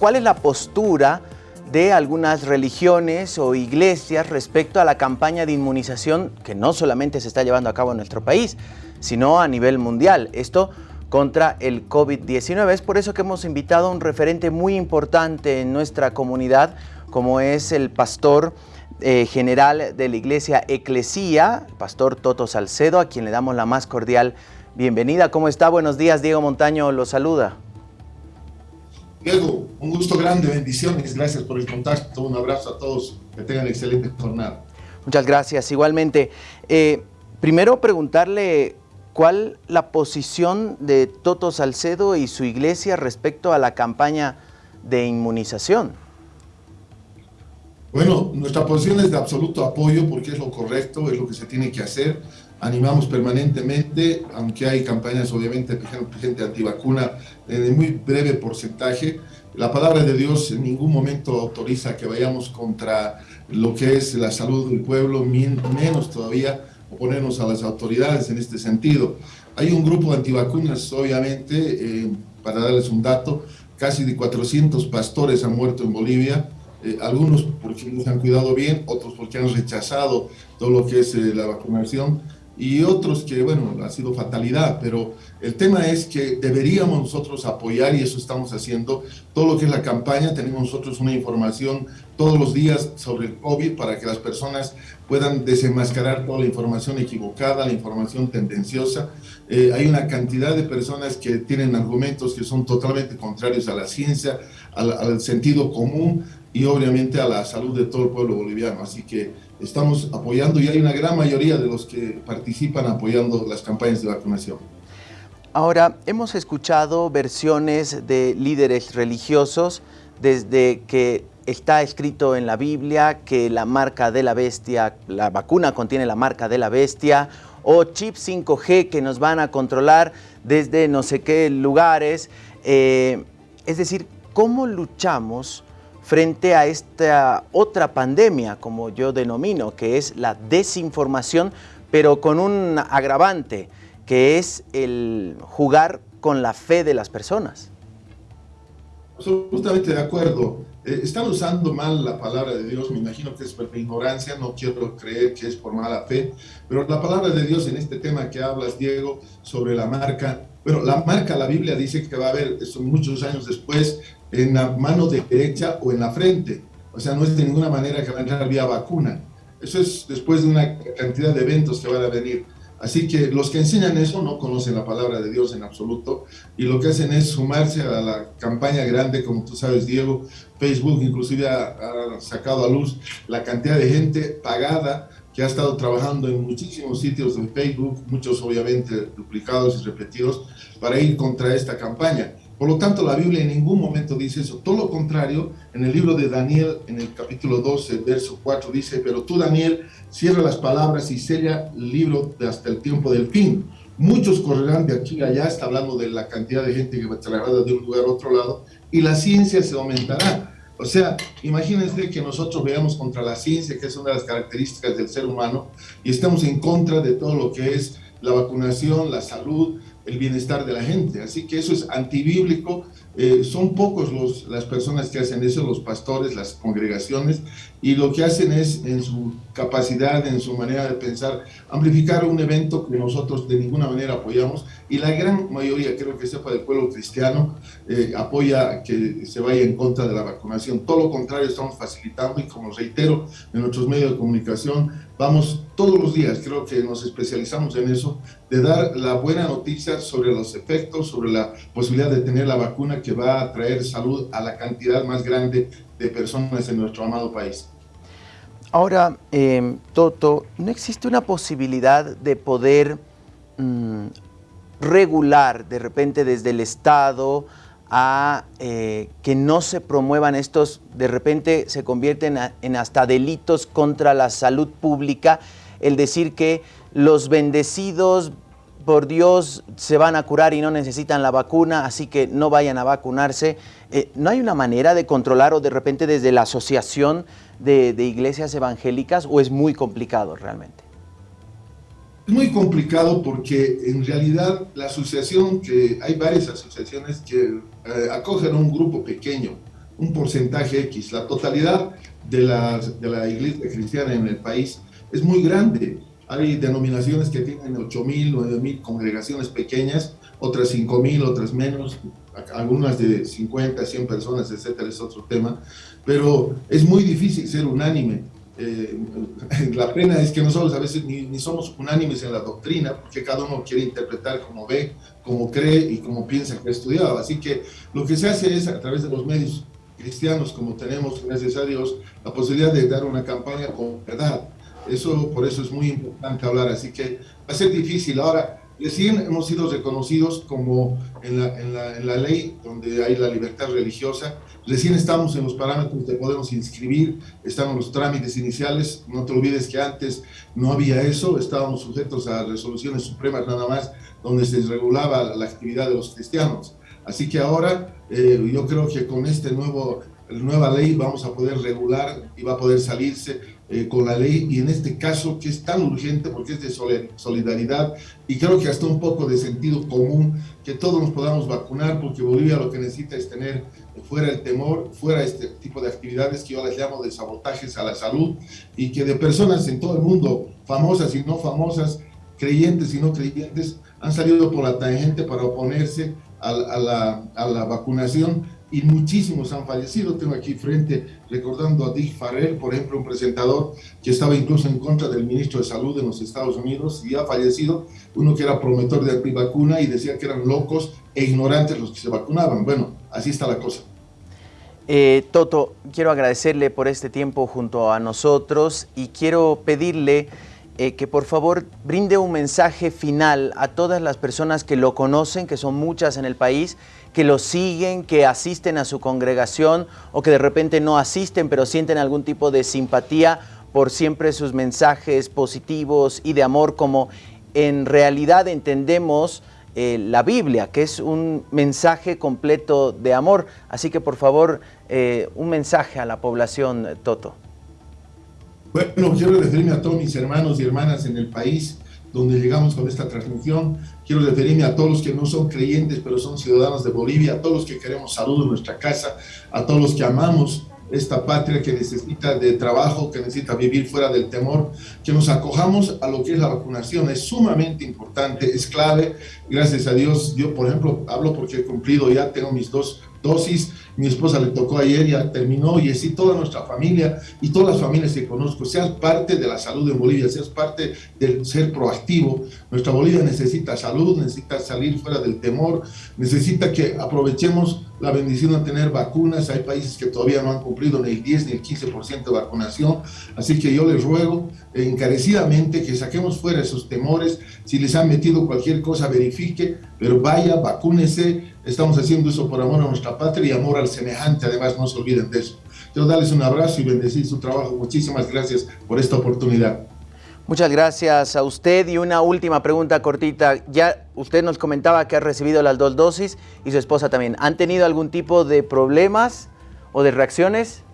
¿Cuál es la postura de algunas religiones o iglesias respecto a la campaña de inmunización que no solamente se está llevando a cabo en nuestro país, sino a nivel mundial? Esto contra el COVID-19. Es por eso que hemos invitado a un referente muy importante en nuestra comunidad, como es el pastor eh, general de la iglesia Eclesía, pastor Toto Salcedo, a quien le damos la más cordial bienvenida. ¿Cómo está? Buenos días, Diego Montaño lo saluda. Diego, un gusto grande, bendiciones, gracias por el contacto, un abrazo a todos, que tengan excelente jornada. Muchas gracias, igualmente. Eh, primero preguntarle cuál la posición de Toto Salcedo y su iglesia respecto a la campaña de inmunización. Bueno, nuestra posición es de absoluto apoyo porque es lo correcto, es lo que se tiene que hacer animamos permanentemente, aunque hay campañas obviamente gente antivacuna en muy breve porcentaje, la palabra de Dios en ningún momento autoriza que vayamos contra lo que es la salud del pueblo, menos todavía oponernos a las autoridades en este sentido. Hay un grupo de antivacunas, obviamente, eh, para darles un dato, casi de 400 pastores han muerto en Bolivia, eh, algunos porque no se han cuidado bien, otros porque han rechazado todo lo que es eh, la vacunación y otros que, bueno, ha sido fatalidad, pero el tema es que deberíamos nosotros apoyar, y eso estamos haciendo, todo lo que es la campaña, tenemos nosotros una información todos los días sobre el COVID para que las personas puedan desenmascarar toda la información equivocada, la información tendenciosa. Eh, hay una cantidad de personas que tienen argumentos que son totalmente contrarios a la ciencia, al, al sentido común, y obviamente a la salud de todo el pueblo boliviano. Así que estamos apoyando y hay una gran mayoría de los que participan apoyando las campañas de vacunación. Ahora, hemos escuchado versiones de líderes religiosos desde que está escrito en la Biblia que la marca de la bestia, la vacuna contiene la marca de la bestia, o chip 5G que nos van a controlar desde no sé qué lugares. Eh, es decir, ¿cómo luchamos frente a esta otra pandemia, como yo denomino, que es la desinformación, pero con un agravante, que es el jugar con la fe de las personas. Absolutamente de acuerdo. Eh, están usando mal la palabra de Dios, me imagino que es por ignorancia, no quiero creer que es por mala fe, pero la palabra de Dios en este tema que hablas, Diego, sobre la marca, bueno, la marca, la Biblia dice que va a haber, son muchos años después, en la mano derecha o en la frente. O sea, no es de ninguna manera que va a entrar vía vacuna. Eso es después de una cantidad de eventos que van a venir. Así que los que enseñan eso no conocen la palabra de Dios en absoluto y lo que hacen es sumarse a la campaña grande, como tú sabes, Diego. Facebook inclusive ha, ha sacado a luz la cantidad de gente pagada que ha estado trabajando en muchísimos sitios de Facebook, muchos obviamente duplicados y repetidos, para ir contra esta campaña. Por lo tanto, la Biblia en ningún momento dice eso. Todo lo contrario, en el libro de Daniel, en el capítulo 12, verso 4, dice, pero tú, Daniel, cierra las palabras y sella el libro hasta el tiempo del fin. Muchos correrán de aquí a allá, está hablando de la cantidad de gente que va a trasladar de un lugar a otro lado, y la ciencia se aumentará. O sea, imagínense que nosotros veamos contra la ciencia, que es una de las características del ser humano, y estamos en contra de todo lo que es la vacunación, la salud, el bienestar de la gente. Así que eso es antibíblico. Eh, son pocos los, las personas que hacen eso, los pastores, las congregaciones, y lo que hacen es, en su capacidad, en su manera de pensar, amplificar un evento que nosotros de ninguna manera apoyamos, y la gran mayoría, creo que sepa del pueblo cristiano, eh, apoya que se vaya en contra de la vacunación. Todo lo contrario, estamos facilitando, y como reitero, en nuestros medios de comunicación, vamos todos los días, creo que nos especializamos en eso, de dar la buena noticia sobre los efectos, sobre la posibilidad de tener la vacuna que va a traer salud a la cantidad más grande de personas en nuestro amado país. Ahora, eh, Toto, ¿no existe una posibilidad de poder mmm, regular de repente desde el Estado a eh, que no se promuevan estos, de repente se convierten en hasta delitos contra la salud pública, el decir que los bendecidos por Dios se van a curar y no necesitan la vacuna, así que no vayan a vacunarse. Eh, ¿No hay una manera de controlar o de repente desde la asociación de, iglesias evangélicas o es muy complicado realmente? Es muy complicado porque en realidad la asociación, que hay varias asociaciones que eh, acogen un grupo pequeño, un porcentaje X. La totalidad de de la iglesia cristiana en el país es muy grande. Hay denominaciones que tienen 8.000, 9.000 congregaciones pequeñas, otras 5.000, otras menos, algunas de 50, 100 personas, etcétera, es otro tema. Pero es muy difícil ser unánime. Eh, la pena es que nosotros a veces ni, ni, somos unánimes en la doctrina, porque cada uno quiere interpretar como ve, como cree y como piensa que ha estudiado. Así que lo que se hace es a través de los medios cristianos, como tenemos, gracias a Dios, la posibilidad de dar una campaña con verdad. Eso, por eso es muy importante hablar, así que va a ser difícil. Ahora, recién hemos sido reconocidos como en la, en la, en la ley donde hay la libertad religiosa, recién estamos en los parámetros de podemos inscribir, en los trámites iniciales, no te olvides que antes no había eso, estábamos sujetos a resoluciones supremas nada más, donde se regulaba la actividad de los cristianos. Así que ahora eh, yo creo que con este nuevo nueva ley vamos a poder regular y va a poder salirse eh, con la ley. Y en este caso que es tan urgente porque es de solidaridad y creo que hasta un poco de sentido común que todos nos podamos vacunar porque Bolivia lo que necesita es tener fuera el temor, fuera este tipo de actividades que yo les llamo de sabotajes a la salud y que de personas en todo el mundo, famosas y no famosas, creyentes y no creyentes, han salido por la tangente para oponerse a, la, a la vacunación y muchísimos han fallecido. Tengo aquí frente, recordando a Dick Farrell, por ejemplo, un presentador que estaba incluso en contra del ministro de Salud en los Estados Unidos y ha fallecido, uno que era promotor de antivacuna y decía que eran locos e ignorantes los que se vacunaban. Bueno, así está la cosa. Eh, Toto, quiero agradecerle por este tiempo junto a nosotros y quiero pedirle eh, que por favor brinde un mensaje final a todas las personas que lo conocen, que son muchas en el país, que lo siguen, que asisten a su congregación o que de repente no asisten pero sienten algún tipo de simpatía por siempre sus mensajes positivos y de amor como en realidad entendemos eh, la Biblia, que es un mensaje completo de amor. Así que por favor, eh, un mensaje a la población, Toto. Bueno, quiero referirme a todos mis hermanos y hermanas en el país donde llegamos con esta transmisión. Quiero referirme a todos los que no son creyentes, pero son ciudadanos de Bolivia, a todos los que queremos salud en nuestra casa, a todos los que amamos esta patria que necesita de trabajo, que necesita vivir fuera del temor, que nos acojamos a lo que es la vacunación. Es sumamente importante, es clave. Gracias a Dios, yo por ejemplo hablo porque he cumplido ya, tengo mis dos dosis, mi esposa le tocó ayer, ya terminó, y así toda nuestra familia y todas las familias que conozco, seas parte de la salud en Bolivia, seas parte del ser proactivo. Nuestra Bolivia necesita salud, necesita salir fuera del temor, necesita que aprovechemos la bendición de tener vacunas. Hay países que todavía no han cumplido ni el 10 ni el 15% de vacunación. Así que yo les ruego encarecidamente que saquemos fuera esos temores. Si les han metido cualquier cosa, verifique, pero vaya, vacúnese. Estamos haciendo eso por amor a nuestra patria y amor al semejante. Además, no se olviden de eso. Quiero darles un abrazo y bendecir su trabajo. Muchísimas gracias por esta oportunidad. Muchas gracias a usted y una última pregunta cortita. Ya usted nos comentaba que ha recibido las dos dosis y su esposa también. ¿Han tenido algún tipo de problemas o de reacciones?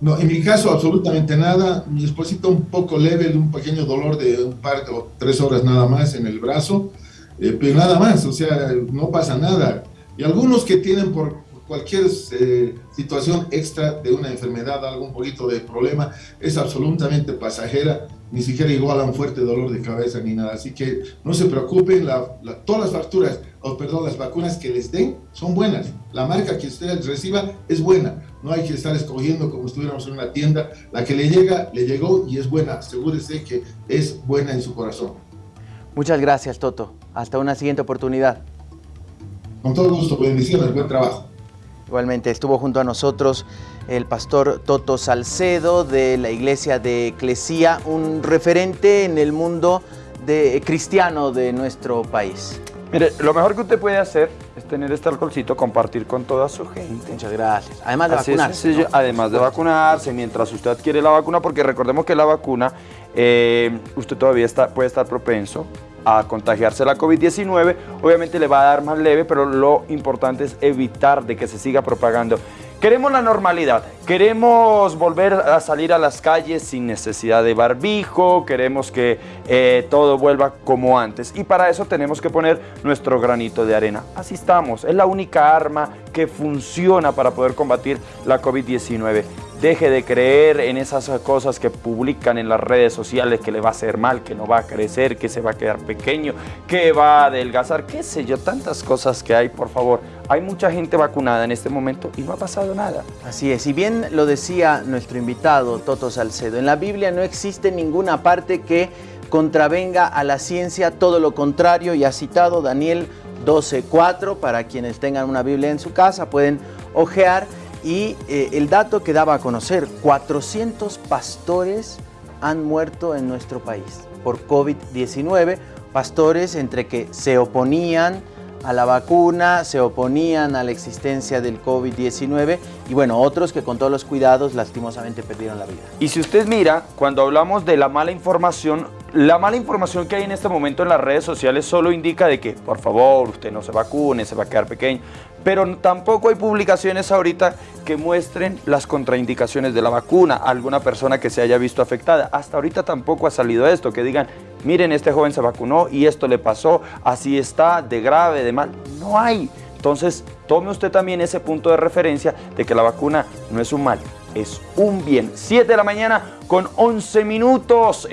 No, en mi caso absolutamente nada. Mi esposita un poco leve, un pequeño dolor de un par o tres horas nada más en el brazo, eh, pero nada más, o sea, no pasa nada. Y algunos que tienen por cualquier eh, situación extra de una enfermedad, algún poquito de problema, es absolutamente pasajera, ni siquiera igual a un fuerte dolor de cabeza ni nada. Así que no se preocupen, todas las facturas, o perdón, las vacunas que les den son buenas. La marca que usted reciba es buena. No hay que estar escogiendo como estuviéramos en una tienda. La que le llega, le llegó y es buena. Asegúrese que es buena en su corazón. Muchas gracias, Toto. Hasta una siguiente oportunidad. Con todo gusto, bendiciones, buen trabajo. Igualmente estuvo junto a nosotros el pastor Toto Salcedo de la iglesia de Eclesía, un referente en el mundo de, cristiano de nuestro país. Mire, lo mejor que usted puede hacer es tener este alcoholcito, compartir con toda su gente. Muchas gracias. Además de vacunarse. Además de vacunarse, mientras usted adquiere la vacuna, porque recordemos que la vacuna, eh, usted todavía está, puede estar propenso a contagiarse la COVID-19. Obviamente le va a dar más leve, pero lo importante es evitar de que se siga propagando Queremos la normalidad, queremos volver a salir a las calles sin necesidad de barbijo, queremos que eh, todo vuelva como antes y para eso tenemos que poner nuestro granito de arena. Así estamos, es la única arma que funciona para poder combatir la COVID-19. Deje de creer en esas cosas que publican en las redes sociales que le va a hacer mal, que no va a crecer, que se va a quedar pequeño, que va a adelgazar, qué sé yo, tantas cosas que hay, por favor. Hay mucha gente vacunada en este momento y no ha pasado nada. Así es, y bien lo decía nuestro invitado Toto Salcedo, en la Biblia no existe ninguna parte que contravenga a la ciencia, todo lo contrario, y ha citado Daniel 12.4, para quienes tengan una Biblia en su casa pueden ojear, y eh, el dato que daba a conocer, 400 pastores han muerto en nuestro país por COVID-19, pastores entre que se oponían a la vacuna, se oponían a la existencia del COVID-19 y bueno, otros que con todos los cuidados lastimosamente perdieron la vida. Y si usted mira, cuando hablamos de la mala información, la mala información que hay en este momento en las redes sociales solo indica de que, por favor, usted no se vacune, se va a quedar pequeño, pero tampoco hay publicaciones ahorita que muestren las contraindicaciones de la vacuna, alguna persona que se haya visto afectada. Hasta ahorita tampoco ha salido esto, que digan, miren, este joven se vacunó y esto le pasó, así está, de grave, de mal. No hay. Entonces, tome usted también ese punto de referencia de que la vacuna no es un mal, es un bien. 7 de la mañana con 11 minutos.